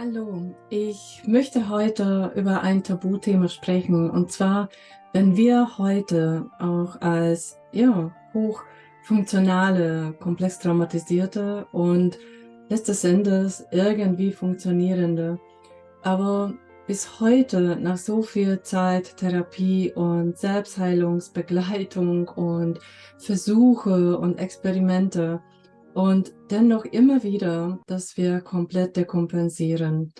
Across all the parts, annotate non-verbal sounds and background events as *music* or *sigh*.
Hallo, ich möchte heute über ein Tabuthema sprechen. Und zwar, wenn wir heute auch als ja, hochfunktionale, komplex traumatisierte und letztes Endes irgendwie funktionierende, aber bis heute nach so viel Zeit Therapie und Selbstheilungsbegleitung und Versuche und Experimente und dennoch immer wieder, dass wir komplett dekompensieren.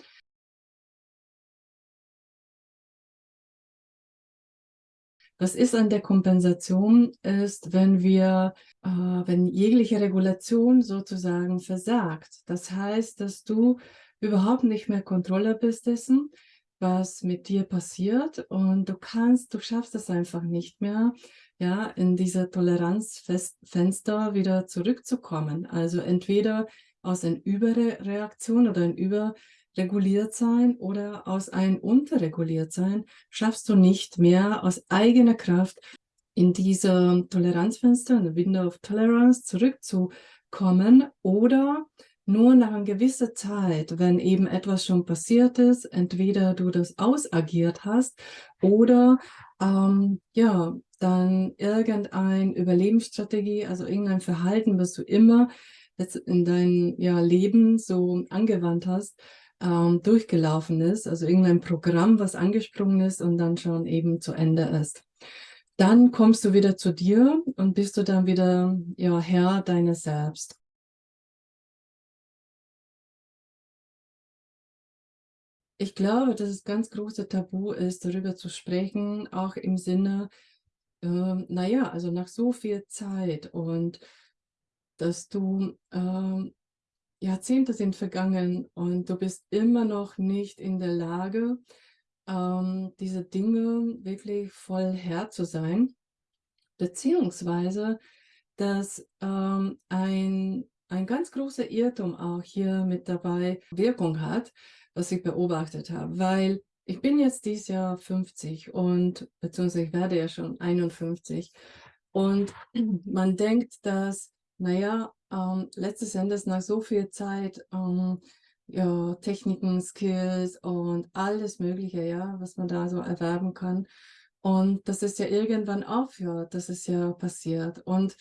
Was ist an der Kompensation, ist, wenn wir, äh, wenn jegliche Regulation sozusagen versagt. Das heißt, dass du überhaupt nicht mehr Kontrolle bist dessen, was mit dir passiert und du kannst, du schaffst es einfach nicht mehr, ja, in diese Toleranzfenster wieder zurückzukommen. Also entweder aus einer Überreaktion oder ein Überreguliertsein oder aus einem Unterreguliertsein schaffst du nicht mehr aus eigener Kraft in diese Toleranzfenster, in the Window of Tolerance zurückzukommen oder nur nach einer gewissen Zeit, wenn eben etwas schon passiert ist, entweder du das ausagiert hast oder ähm, ja, dann irgendeine Überlebensstrategie, also irgendein Verhalten, was du immer in dein ja, Leben so angewandt hast, ähm, durchgelaufen ist, also irgendein Programm, was angesprungen ist und dann schon eben zu Ende ist. Dann kommst du wieder zu dir und bist du dann wieder ja, Herr deines Selbst. Ich glaube, dass es ganz große Tabu ist, darüber zu sprechen, auch im Sinne, ähm, naja, also nach so viel Zeit und dass du, ähm, Jahrzehnte sind vergangen und du bist immer noch nicht in der Lage, ähm, diese Dinge wirklich voll Herr zu sein, beziehungsweise, dass ähm, ein, ein ganz großer Irrtum auch hier mit dabei Wirkung hat, was ich beobachtet habe, weil ich bin jetzt dieses Jahr 50 und beziehungsweise ich werde ja schon 51 und *clears throat* man denkt, dass, naja, ähm, letztes Endes nach so viel Zeit ähm, ja, Techniken, Skills und alles Mögliche, ja, was man da so erwerben kann. Und dass es ja irgendwann aufhört, dass es ja passiert. Und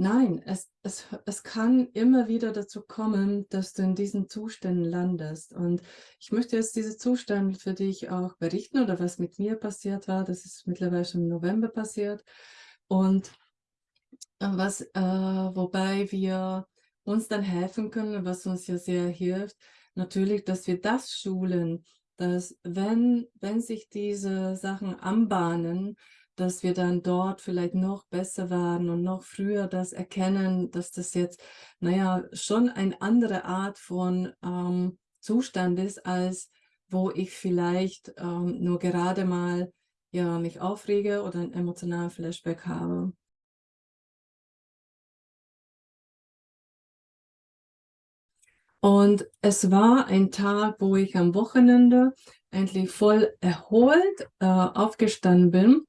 Nein, es, es, es kann immer wieder dazu kommen, dass du in diesen Zuständen landest. Und ich möchte jetzt diese Zustände für dich auch berichten oder was mit mir passiert war. Das ist mittlerweile schon im November passiert. Und äh, was, äh, wobei wir uns dann helfen können, was uns ja sehr hilft, natürlich, dass wir das schulen, dass wenn, wenn sich diese Sachen anbahnen, dass wir dann dort vielleicht noch besser werden und noch früher das erkennen, dass das jetzt, naja, schon eine andere Art von ähm, Zustand ist, als wo ich vielleicht ähm, nur gerade mal ja, mich aufrege oder ein emotionalen Flashback habe. Und es war ein Tag, wo ich am Wochenende endlich voll erholt äh, aufgestanden bin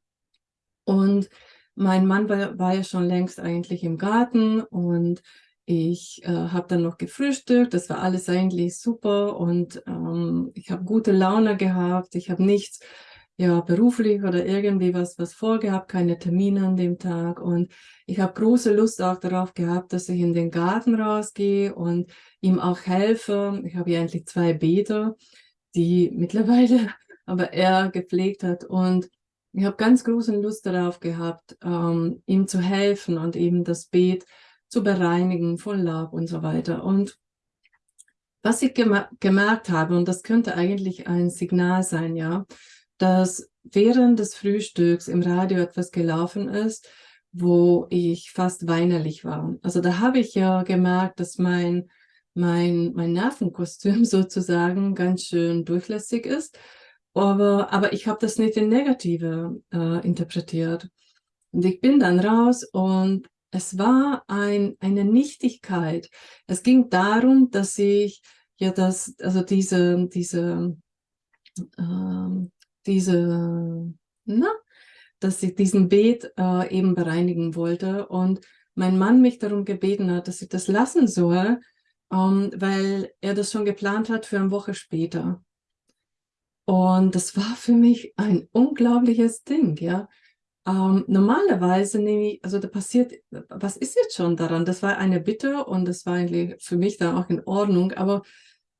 und mein Mann war, war ja schon längst eigentlich im Garten und ich äh, habe dann noch gefrühstückt, das war alles eigentlich super und ähm, ich habe gute Laune gehabt, ich habe nichts ja, beruflich oder irgendwie was, was vorgehabt, keine Termine an dem Tag. Und ich habe große Lust auch darauf gehabt, dass ich in den Garten rausgehe und ihm auch helfe. Ich habe ja eigentlich zwei Beete, die *laughs* mittlerweile aber er gepflegt hat. Und ich habe ganz große Lust darauf gehabt, ähm, ihm zu helfen und eben das Beet zu bereinigen von Laub und so weiter. Und was ich gemer gemerkt habe, und das könnte eigentlich ein Signal sein, ja, dass während des Frühstücks im Radio etwas gelaufen ist, wo ich fast weinerlich war. Also da habe ich ja gemerkt, dass mein, mein, mein Nervenkostüm *laughs* sozusagen ganz schön durchlässig ist aber, aber ich habe das nicht in Negative äh, interpretiert. Und ich bin dann raus und es war ein, eine Nichtigkeit. Es ging darum, dass ich ja das, also diese, diese, äh, diese, na, dass ich diesen Beet äh, eben bereinigen wollte und mein Mann mich darum gebeten hat, dass ich das lassen soll, ähm, weil er das schon geplant hat für eine Woche später. Und das war für mich ein unglaubliches Ding, ja. Ähm, normalerweise nehme ich, also da passiert, was ist jetzt schon daran? Das war eine Bitte und das war eigentlich für mich dann auch in Ordnung, aber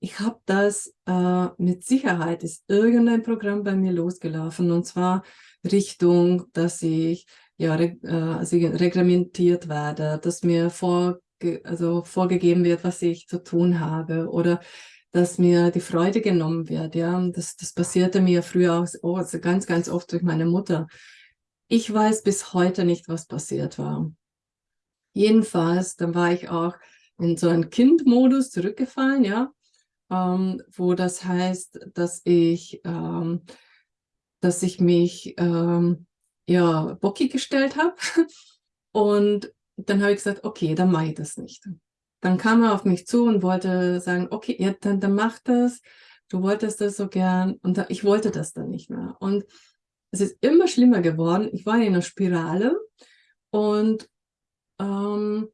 ich habe das äh, mit Sicherheit, ist irgendein Programm bei mir losgelaufen und zwar Richtung, dass ich ja, reg äh, also reglementiert werde, dass mir vorge also vorgegeben wird, was ich zu tun habe oder dass mir die Freude genommen wird. Ja, das, das passierte mir früher auch also ganz, ganz oft durch meine Mutter. Ich weiß bis heute nicht, was passiert war. Jedenfalls, dann war ich auch in so einen Kindmodus zurückgefallen, ja, ähm, wo das heißt, dass ich, ähm, dass ich mich ähm, ja bockig gestellt habe *laughs* und dann habe ich gesagt, okay, dann mache ich das nicht. Dann kam er auf mich zu und wollte sagen, okay, ja, dann, dann mach das. Du wolltest das so gern. Und da, ich wollte das dann nicht mehr. Und es ist immer schlimmer geworden. Ich war in einer Spirale und ähm,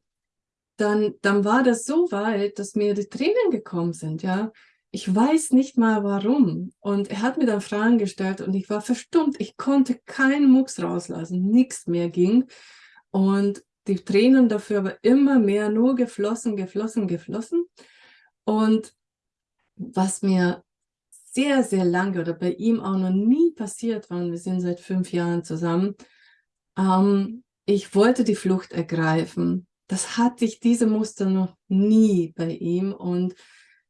dann, dann war das so weit, dass mir die Tränen gekommen sind, ja. Ich weiß nicht mal warum. Und er hat mir dann Fragen gestellt und ich war verstummt. Ich konnte keinen Mucks rauslassen. Nichts mehr ging. Und die Tränen dafür aber immer mehr nur geflossen, geflossen, geflossen. Und was mir sehr, sehr lange oder bei ihm auch noch nie passiert war, und wir sind seit fünf Jahren zusammen, ähm, ich wollte die Flucht ergreifen. Das hatte ich, diese Muster noch nie bei ihm und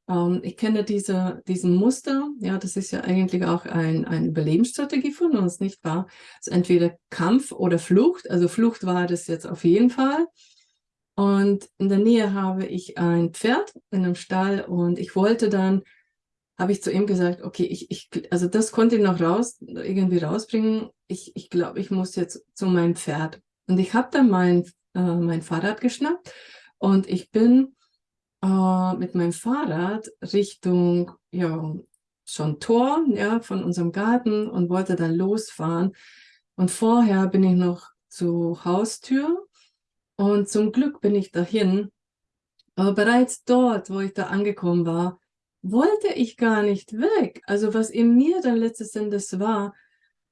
ähm, ich kenne diese, diesen Muster, ja, das ist ja eigentlich auch ein, eine Überlebensstrategie von uns, nicht wahr? Also entweder Kampf oder Flucht, also Flucht war das jetzt auf jeden Fall. Und in der Nähe habe ich ein Pferd in einem Stall und ich wollte dann, habe ich zu ihm gesagt, okay, ich, ich, also das konnte ich noch raus, irgendwie rausbringen. Ich, ich glaube, ich muss jetzt zu meinem Pferd. Und ich habe dann mein, äh, mein Fahrrad geschnappt und ich bin äh, mit meinem Fahrrad Richtung, ja, schon Tor, ja, von unserem Garten und wollte dann losfahren. Und vorher bin ich noch zur Haustür und zum Glück bin ich dahin. Aber bereits dort, wo ich da angekommen war, wollte ich gar nicht weg. Also was in mir dann letztes Endes war,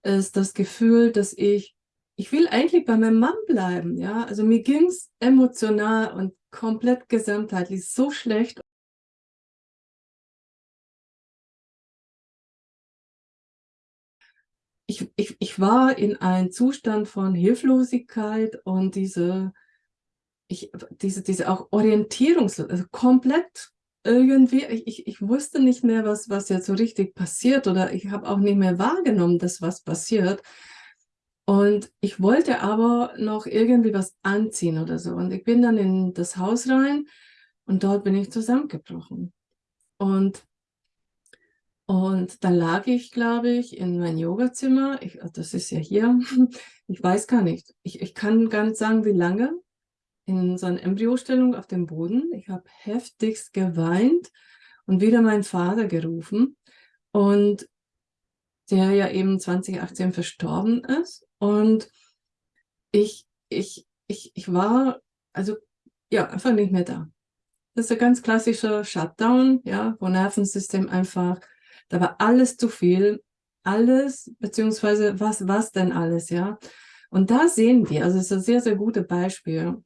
ist das Gefühl, dass ich, ich will eigentlich bei meinem Mann bleiben. Ja, also mir ging es emotional und komplett gesamtheitlich so schlecht. Ich, ich, ich war in einem Zustand von Hilflosigkeit und diese, ich, diese, diese auch Orientierungslos, also komplett irgendwie, ich, ich wusste nicht mehr, was, was jetzt so richtig passiert oder ich habe auch nicht mehr wahrgenommen, dass was passiert. Und ich wollte aber noch irgendwie was anziehen oder so. Und ich bin dann in das Haus rein und dort bin ich zusammengebrochen. Und, und dann lag ich, glaube ich, in mein Yogazimmer. Ich, das ist ja hier. *laughs* Ich weiß gar nicht. Ich, ich kann gar nicht sagen, wie lange. In so einer Embryostellung auf dem Boden. Ich habe heftigst geweint und wieder meinen Vater gerufen. Und der ja eben 2018 verstorben ist. Und ich, ich, ich, ich war, also ja, einfach nicht mehr da. Das ist ein ganz klassischer Shutdown, ja, wo Nervensystem einfach, da war alles zu viel, alles, beziehungsweise was, was denn alles, ja. Und da sehen wir, also es ist ein sehr, sehr gutes Beispiel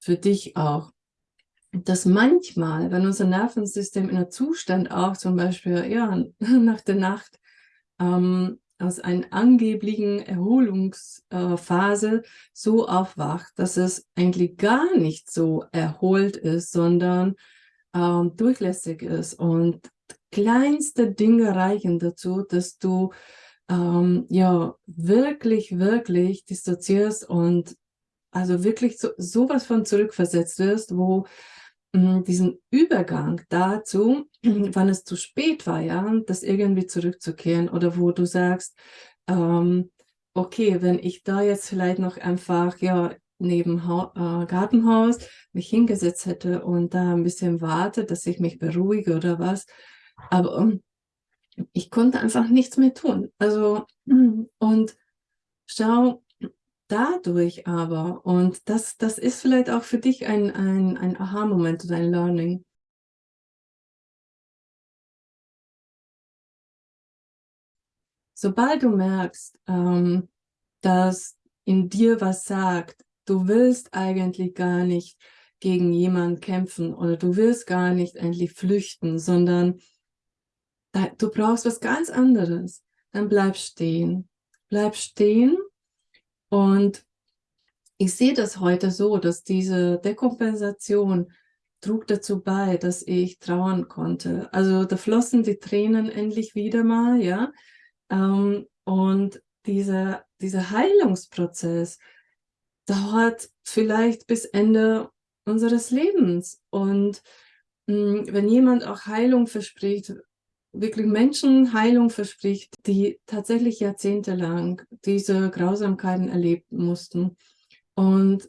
für dich auch, dass manchmal, wenn unser Nervensystem in einem Zustand auch zum Beispiel, ja, *laughs* nach der Nacht ähm, aus einer angeblichen Erholungsphase so aufwacht, dass es eigentlich gar nicht so erholt ist, sondern ähm, durchlässig ist. Und kleinste Dinge reichen dazu, dass du ähm, ja wirklich, wirklich dissoziierst und also wirklich so, sowas von zurückversetzt wirst, wo diesen Übergang dazu, wann es zu spät war, ja, das irgendwie zurückzukehren oder wo du sagst, ähm, okay, wenn ich da jetzt vielleicht noch einfach, ja, neben ha äh, Gartenhaus mich hingesetzt hätte und da ein bisschen warte, dass ich mich beruhige oder was, aber um, ich konnte einfach nichts mehr tun. Also, und schau, dadurch aber, und das, das ist vielleicht auch für dich ein, ein, ein Aha-Moment oder ein Learning, sobald du merkst, ähm, dass in dir was sagt, du willst eigentlich gar nicht gegen jemanden kämpfen oder du willst gar nicht endlich flüchten, sondern da, du brauchst was ganz anderes, dann bleib stehen. Bleib stehen und ich sehe das heute so, dass diese Dekompensation trug dazu bei, dass ich trauern konnte. Also da flossen die Tränen endlich wieder mal, ja. Ähm, und dieser, dieser Heilungsprozess dauert vielleicht bis Ende unseres Lebens. Und mh, hm, wenn jemand auch Heilung verspricht, wirklich Menschen Heilung verspricht, die tatsächlich jahrzehntelang diese Grausamkeiten erlebt mussten und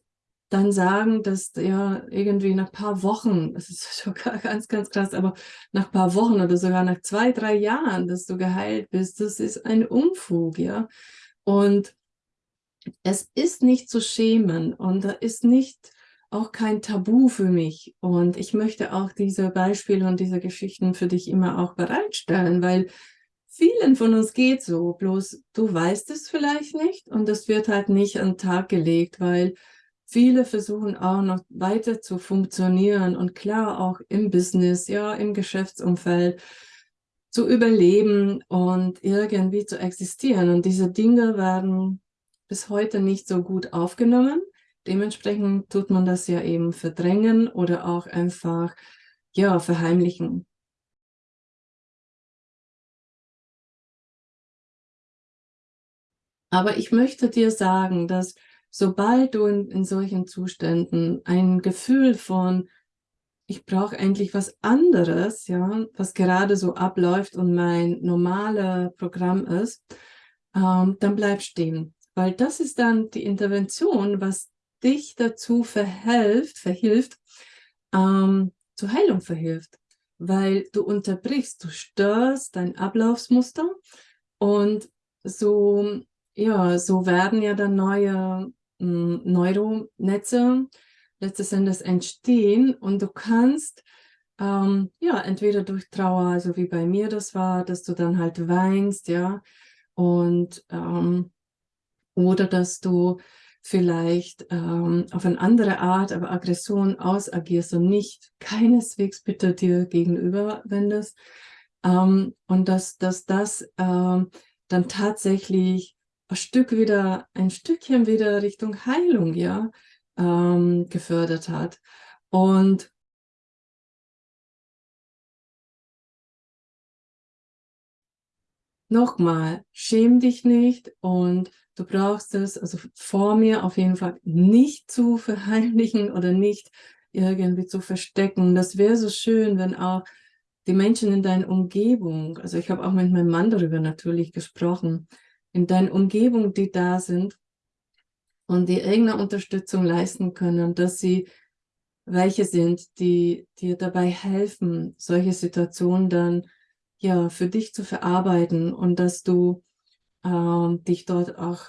dann sagen, dass ja irgendwie nach paar Wochen, das ist *laughs* sogar ganz, ganz krass, aber nach paar Wochen oder sogar nach zwei, drei Jahren, dass du geheilt bist, das ist ein Unfug, ja. Und es ist nicht zu schämen und da ist nicht auch kein Tabu für mich. Und ich möchte auch diese Beispiele und diese Geschichten für dich immer auch bereitstellen, weil vielen von uns geht so, bloß du weißt es vielleicht nicht und das wird halt nicht an den Tag gelegt, weil viele versuchen auch noch weiter zu funktionieren und klar auch im Business, ja, im Geschäftsumfeld zu überleben und irgendwie zu existieren. Und diese Dinge werden bis heute nicht so gut aufgenommen. Dementsprechend tut man das ja eben verdrängen oder auch einfach, ja, verheimlichen. Aber ich möchte dir sagen, dass sobald du in, in solchen Zuständen ein Gefühl von, ich brauche endlich was anderes, ja, was gerade so abläuft und mein normales Programm ist, ähm, dann bleib stehen. Weil das ist dann die Intervention, was dich dazu verhilft, verhilft ähm, zur Heilung verhilft. Weil du unterbrichst, du störst dein Ablaufsmuster und so, ja, so werden ja dann neue hm, Neuronetze letztes Endes entstehen und du kannst ähm, ja entweder durch Trauer, also wie bei mir das war, dass du dann halt weinst, ja, und ähm, oder dass du vielleicht ähm, auf eine andere Art, aber Aggression ausagierst und nicht keineswegs bitte dir gegenüber wendest. Ähm, und dass, dass das ähm, dann tatsächlich ein Stück wieder, ein Stückchen wieder Richtung Heilung, ja, ähm, gefördert hat. Und nochmal, schäm dich nicht und du brauchst es, also vor mir auf jeden Fall nicht zu *laughs* verheimlichen oder nicht irgendwie zu verstecken. Das wäre so schön, wenn auch die Menschen in deiner Umgebung, also ich habe auch mit meinem Mann darüber natürlich gesprochen, in deiner Umgebung, die da sind und die irgendeine Unterstützung leisten können, dass sie welche sind, die dir dabei helfen, solche Situationen dann ja für dich zu verarbeiten und dass du ähm, dich dort auch,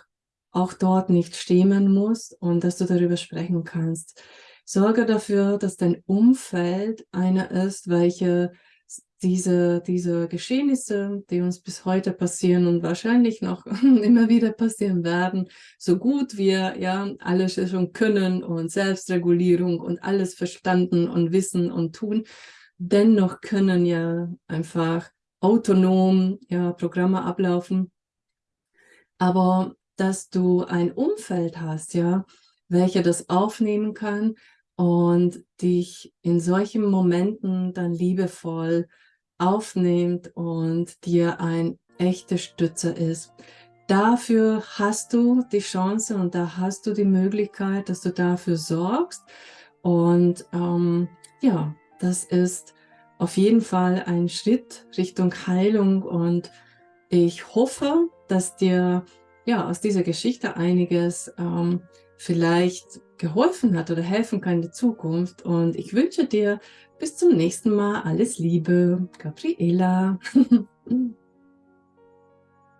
auch dort nicht schämen musst und dass du darüber sprechen kannst. Sorge dafür, dass dein Umfeld einer ist, welche diese, diese Geschehnisse, die uns bis heute passieren und wahrscheinlich noch *laughs* immer wieder passieren werden, so gut wir ja alles schon können und Selbstregulierung und alles verstanden und wissen und tun, dennoch können ja einfach autonom ja Programme ablaufen, aber dass du ein Umfeld hast, ja, welcher das aufnehmen kann und dich in solchen Momenten dann liebevoll aufnimmt und dir ein echter Stützer ist. Dafür hast du die Chance und da hast du die Möglichkeit, dass du dafür sorgst. Und ähm, ja, das ist auf jeden Fall ein Schritt Richtung Heilung und ich hoffe, dass dir ja aus dieser Geschichte einiges ähm, vielleicht geholfen hat oder helfen kann in der Zukunft. Und ich wünsche dir bis zum nächsten Mal alles Liebe, Gabriela. *laughs*